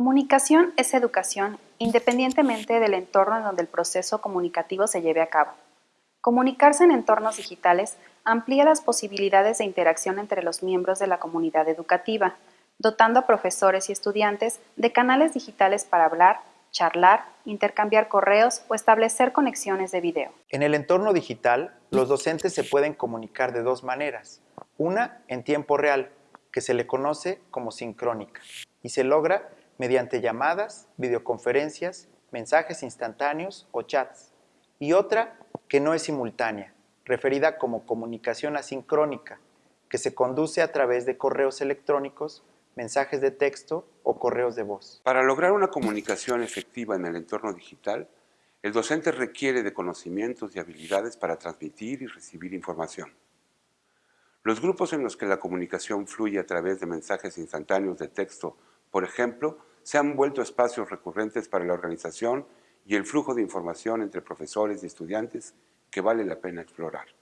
Comunicación es educación independientemente del entorno en donde el proceso comunicativo se lleve a cabo. Comunicarse en entornos digitales amplía las posibilidades de interacción entre los miembros de la comunidad educativa, dotando a profesores y estudiantes de canales digitales para hablar, charlar, intercambiar correos o establecer conexiones de video. En el entorno digital, los docentes se pueden comunicar de dos maneras. Una, en tiempo real, que se le conoce como sincrónica, y se logra mediante llamadas, videoconferencias, mensajes instantáneos o chats, y otra que no es simultánea, referida como comunicación asincrónica, que se conduce a través de correos electrónicos, mensajes de texto o correos de voz. Para lograr una comunicación efectiva en el entorno digital, el docente requiere de conocimientos y habilidades para transmitir y recibir información. Los grupos en los que la comunicación fluye a través de mensajes instantáneos de texto, por ejemplo, se han vuelto espacios recurrentes para la organización y el flujo de información entre profesores y estudiantes que vale la pena explorar.